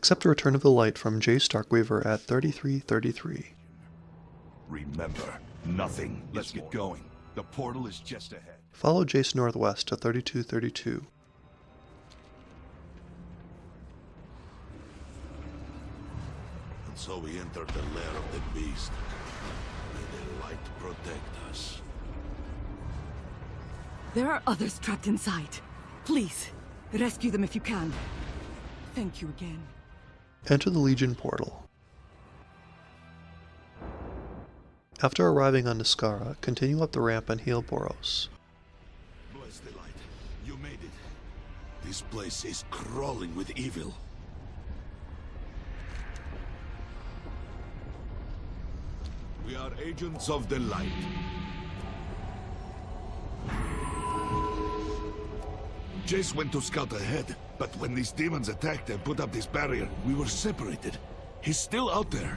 Accept the return of the light from Jace Darkweaver at 3333. Remember, nothing. Let's get going. The portal is just ahead. Follow Jace northwest to 3232. And so we entered the lair of the beast. May the light protect us. There are others trapped inside. Please, rescue them if you can. Thank you again. Enter the Legion portal. After arriving on Niskara, continue up the ramp and heal Boros. Bless the light. You made it. This place is crawling with evil. We are agents of the light. Jace went to scout ahead, but when these demons attacked and put up this barrier, we were separated. He's still out there.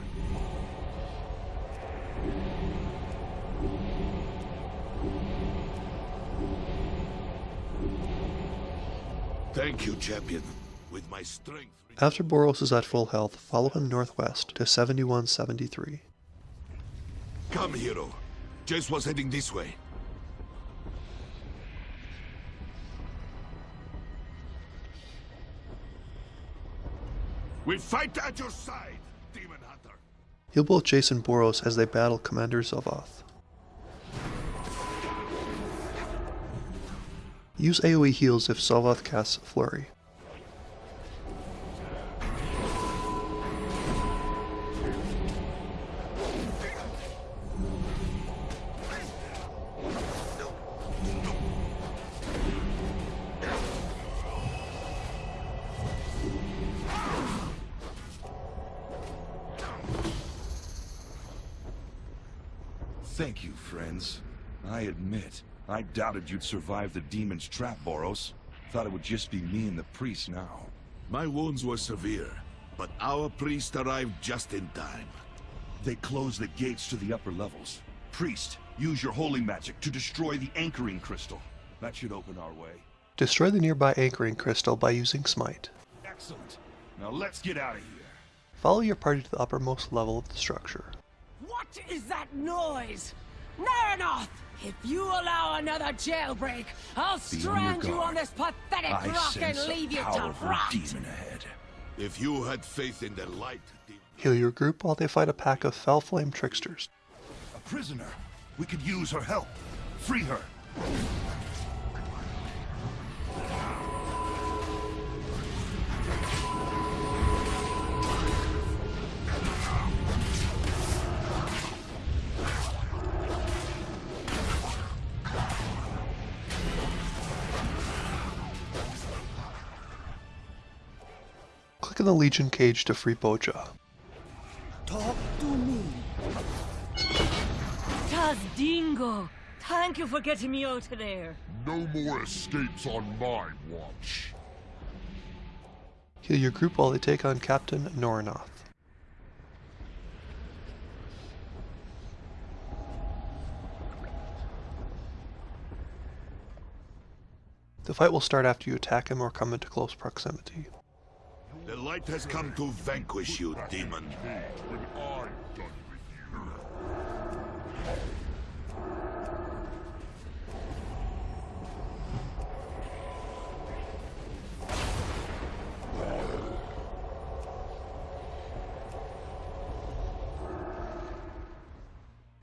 Thank you, champion. With my strength... After Boros is at full health, follow him northwest to 7173. Come, hero. Jace was heading this way. We fight at your side, Demon Hunter. Heal both Jace and Boros as they battle Commander Zelvoth. Use AoE heals if Zelvoth casts Flurry. Thank you, friends. I admit, I doubted you'd survive the demon's trap, Boros. Thought it would just be me and the priest now. My wounds were severe, but our priest arrived just in time. They closed the gates to the upper levels. Priest, use your holy magic to destroy the anchoring crystal. That should open our way. Destroy the nearby anchoring crystal by using Smite. Excellent. Now let's get out of here. Follow your party to the uppermost level of the structure. What is that noise? Naranoth! If you allow another jailbreak, I'll Be strand your you on this pathetic I rock and leave you to powerful rot. demon ahead. If you had faith in the light, Heal your group while they fight a pack of Fell Flame tricksters. A prisoner. We could use her help. Free her. Click on the Legion cage to free Boja. Talk to me. Taz Dingo! Thank you for getting me out of there. No more escapes on my watch. Heal your group while they take on Captain Naranoth. The fight will start after you attack him or come into close proximity. The light has come to vanquish you, demon.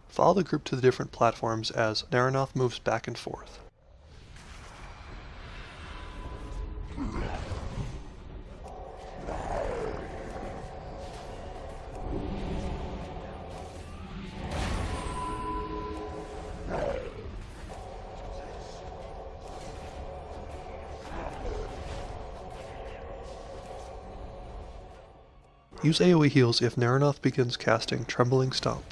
Follow the group to the different platforms as Naranoth moves back and forth. Use AoE heals if Naranoth begins casting Trembling Stomp.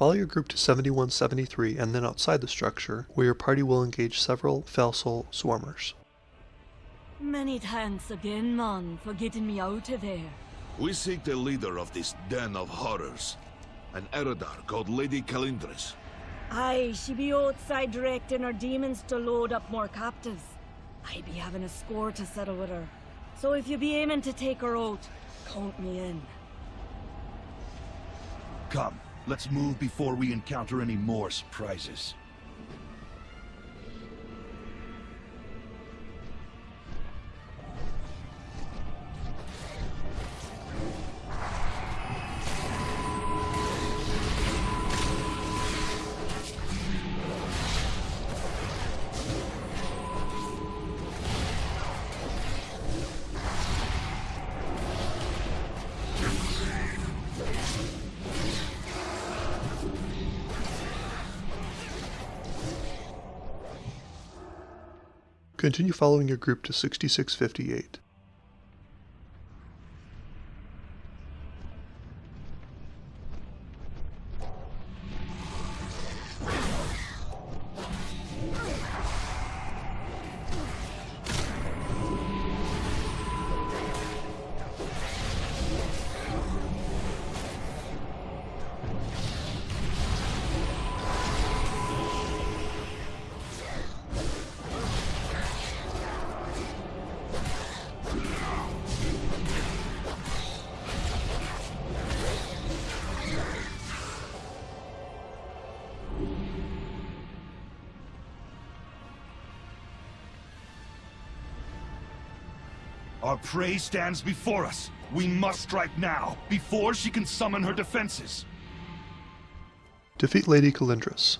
Follow your group to 7173 and then outside the structure, where your party will engage several Felsoul swarmers. Many thanks again, man, for getting me out of there. We seek the leader of this den of horrors. An Eredar called Lady Calindris. Aye, she be outside directing her demons to load up more captives. I be having a score to settle with her. So if you be aiming to take her out, count me in. Come, let's move before we encounter any more surprises. Continue following your group to 6658. Our prey stands before us. We must strike now, before she can summon her defenses. Defeat Lady Calindris.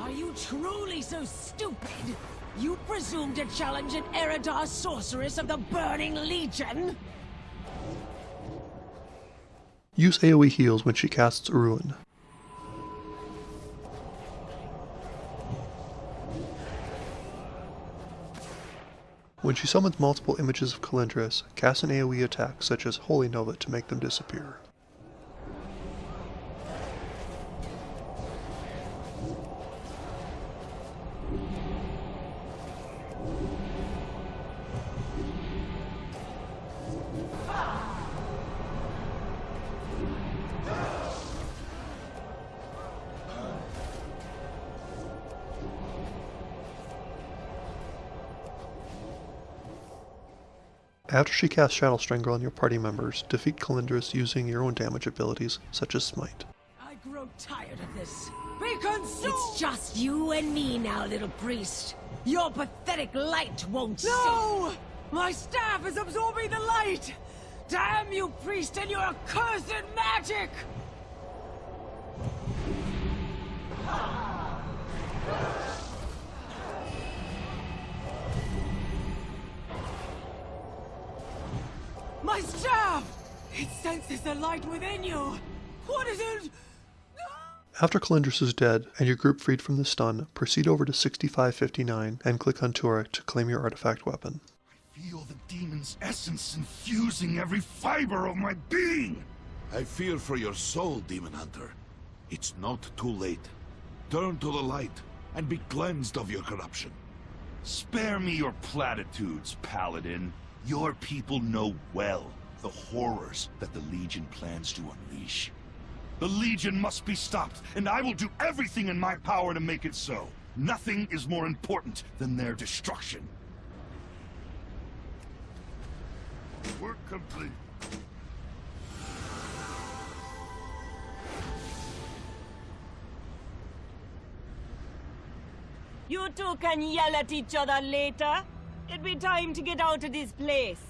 Are you truly so stupid? You presume to challenge an Eredar sorceress of the Burning Legion? Use AoE heals when she casts Ruin. When she summons multiple images of Calindris, cast an AoE attack such as Holy Nova to make them disappear. After she casts Shadow Strangle on your party members, defeat Calindris using your own damage abilities, such as Smite. I grow tired of this. Be consumed! It's just you and me now, little priest. Your pathetic light won't No! My staff is absorbing the light! Damn you, priest, and your accursed magic! My staff! It senses the light within you! What is it? After Calindris is dead and your group freed from the stun, proceed over to 6559 and click on Turek to claim your artifact weapon. I feel the demon's essence infusing every fiber of my being! I fear for your soul, Demon Hunter. It's not too late. Turn to the light and be cleansed of your corruption. Spare me your platitudes, Paladin. Your people know well the horrors that the Legion plans to unleash. The Legion must be stopped, and I will do everything in my power to make it so. Nothing is more important than their destruction. Work complete. You two can yell at each other later. It'd be time to get out of this place.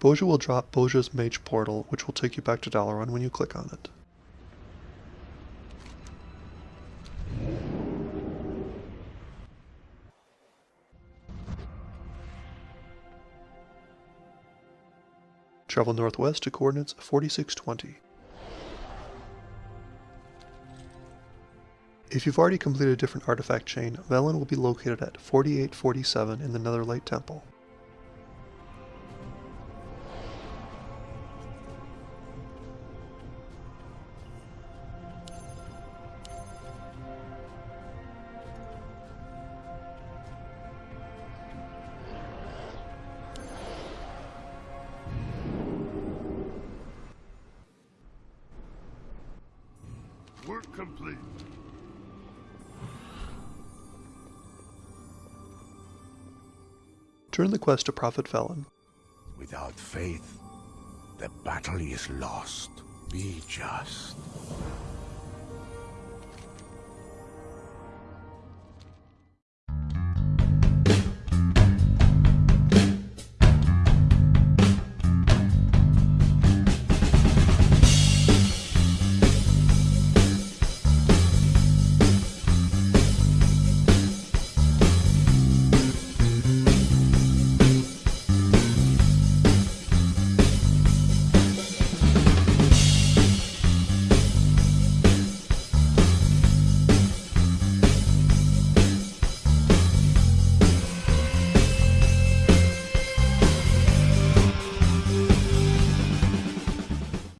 Boja will drop Boja's Mage Portal, which will take you back to Dalaran when you click on it. Travel northwest to coordinates 4620. If you've already completed a different artifact chain, Velen will be located at 4847 in the Netherlight Temple. Work complete. Turn the quest to Prophet Velen. Without faith, the battle is lost. Be just.